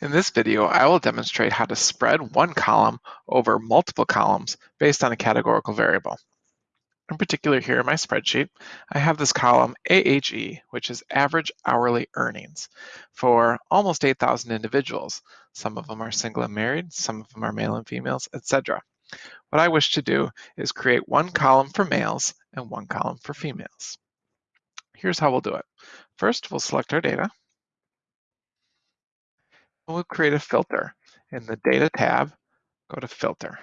In this video, I will demonstrate how to spread one column over multiple columns based on a categorical variable. In particular here in my spreadsheet, I have this column AHE, which is average hourly earnings for almost 8,000 individuals. Some of them are single and married, some of them are male and females, etc. What I wish to do is create one column for males and one column for females. Here's how we'll do it. First, we'll select our data we'll create a filter. In the Data tab, go to Filter.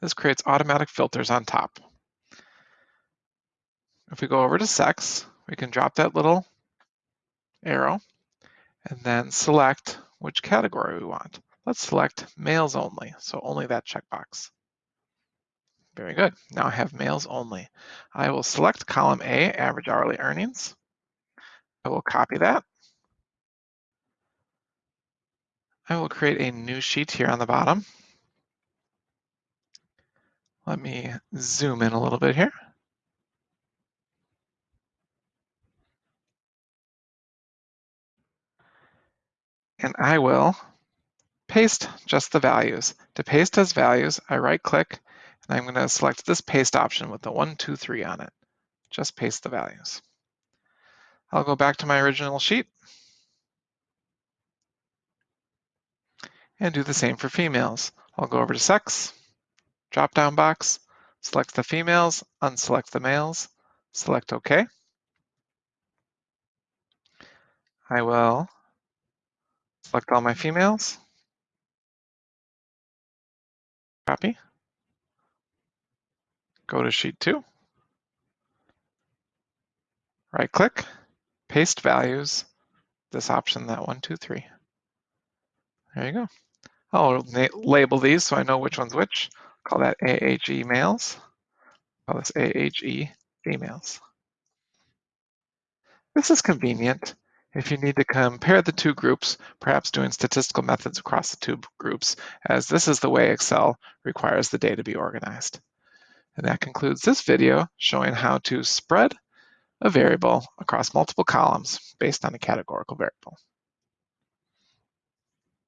This creates automatic filters on top. If we go over to Sex, we can drop that little arrow and then select which category we want. Let's select males only, so only that checkbox. Very good. Now I have males only. I will select column A, average hourly earnings. I will copy that I will create a new sheet here on the bottom. Let me zoom in a little bit here. And I will paste just the values. To paste as values, I right click and I'm going to select this paste option with the one, two, three on it. Just paste the values. I'll go back to my original sheet and do the same for females. I'll go over to sex, drop down box, select the females, unselect the males, select OK. I will select all my females, copy, go to sheet two, right click, paste values, this option, that one, two, three. There you go. I'll label these so I know which one's which. Call that AHE males. Call this AHE females. This is convenient if you need to compare the two groups, perhaps doing statistical methods across the two groups, as this is the way Excel requires the data to be organized. And that concludes this video showing how to spread a variable across multiple columns based on a categorical variable.